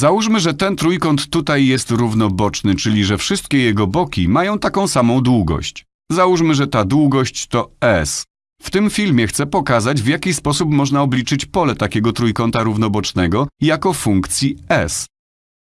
Załóżmy, że ten trójkąt tutaj jest równoboczny, czyli że wszystkie jego boki mają taką samą długość. Załóżmy, że ta długość to S. W tym filmie chcę pokazać, w jaki sposób można obliczyć pole takiego trójkąta równobocznego jako funkcji S.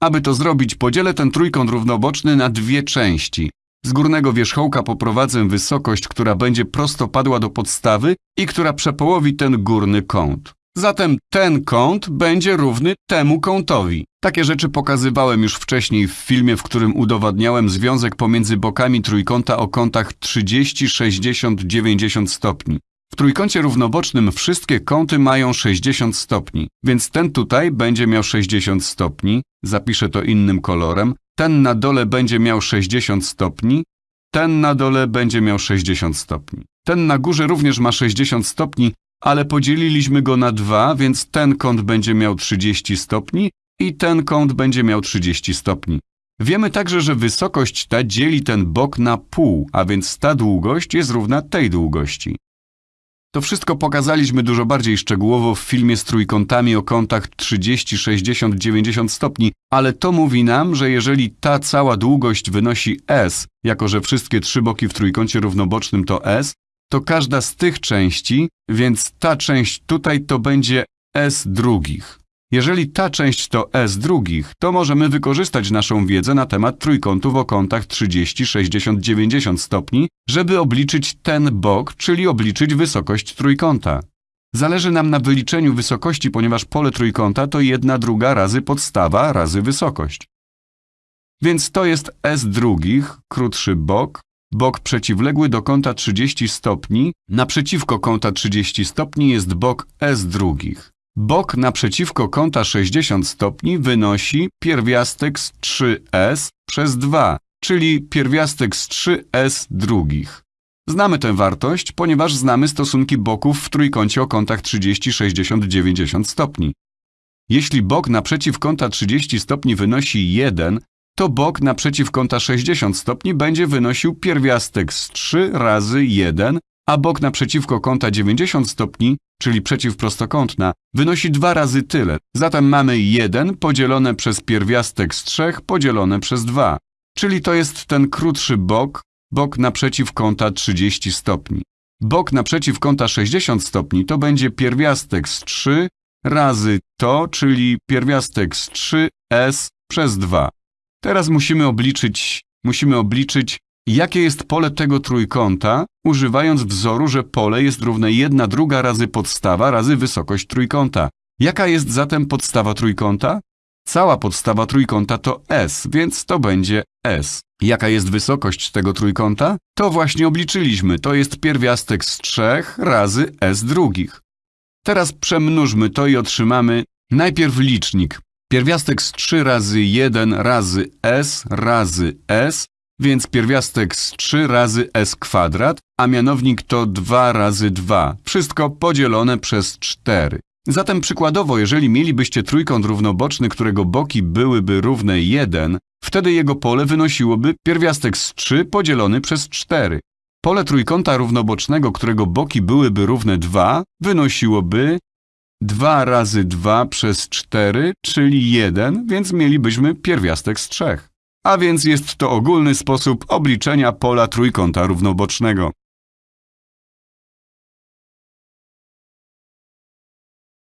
Aby to zrobić, podzielę ten trójkąt równoboczny na dwie części. Z górnego wierzchołka poprowadzę wysokość, która będzie prostopadła do podstawy i która przepołowi ten górny kąt. Zatem ten kąt będzie równy temu kątowi. Takie rzeczy pokazywałem już wcześniej w filmie, w którym udowadniałem związek pomiędzy bokami trójkąta o kątach 30, 60, 90 stopni. W trójkącie równobocznym wszystkie kąty mają 60 stopni, więc ten tutaj będzie miał 60 stopni, zapiszę to innym kolorem, ten na dole będzie miał 60 stopni, ten na dole będzie miał 60 stopni. Ten na górze również ma 60 stopni, ale podzieliliśmy go na dwa, więc ten kąt będzie miał 30 stopni i ten kąt będzie miał 30 stopni. Wiemy także, że wysokość ta dzieli ten bok na pół, a więc ta długość jest równa tej długości. To wszystko pokazaliśmy dużo bardziej szczegółowo w filmie z trójkątami o kątach 30, 60, 90 stopni, ale to mówi nam, że jeżeli ta cała długość wynosi s, jako że wszystkie trzy boki w trójkącie równobocznym to s, to każda z tych części, więc ta część tutaj to będzie s drugich. Jeżeli ta część to s drugich, to możemy wykorzystać naszą wiedzę na temat trójkątów o kątach 30, 60, 90 stopni, żeby obliczyć ten bok, czyli obliczyć wysokość trójkąta. Zależy nam na wyliczeniu wysokości, ponieważ pole trójkąta to jedna druga razy podstawa razy wysokość. Więc to jest s drugich, krótszy bok, bok przeciwległy do kąta 30 stopni, naprzeciwko kąta 30 stopni jest bok s drugich. Bok naprzeciwko kąta 60 stopni wynosi pierwiastek z 3s przez 2, czyli pierwiastek z 3s drugich. Znamy tę wartość, ponieważ znamy stosunki boków w trójkącie o kątach 30, 60, 90 stopni. Jeśli bok naprzeciw kąta 30 stopni wynosi 1, to bok naprzeciw kąta 60 stopni będzie wynosił pierwiastek z 3 razy 1, a bok naprzeciwko kąta 90 stopni, czyli przeciwprostokątna, wynosi dwa razy tyle. Zatem mamy 1 podzielone przez pierwiastek z 3 podzielone przez 2. Czyli to jest ten krótszy bok, bok naprzeciw kąta 30 stopni. Bok naprzeciw kąta 60 stopni to będzie pierwiastek z 3 razy to, czyli pierwiastek z 3s przez 2. Teraz musimy obliczyć, musimy obliczyć Jakie jest pole tego trójkąta, używając wzoru, że pole jest równe 1 druga razy podstawa razy wysokość trójkąta? Jaka jest zatem podstawa trójkąta? Cała podstawa trójkąta to S, więc to będzie S. Jaka jest wysokość tego trójkąta? To właśnie obliczyliśmy, to jest pierwiastek z 3 razy S drugich. Teraz przemnóżmy to i otrzymamy najpierw licznik. Pierwiastek z 3 razy 1 razy S razy S więc pierwiastek z 3 razy s kwadrat, a mianownik to 2 razy 2, wszystko podzielone przez 4. Zatem przykładowo, jeżeli mielibyście trójkąt równoboczny, którego boki byłyby równe 1, wtedy jego pole wynosiłoby pierwiastek z 3 podzielony przez 4. Pole trójkąta równobocznego, którego boki byłyby równe 2, wynosiłoby 2 razy 2 przez 4, czyli 1, więc mielibyśmy pierwiastek z 3 a więc jest to ogólny sposób obliczenia pola trójkąta równobocznego.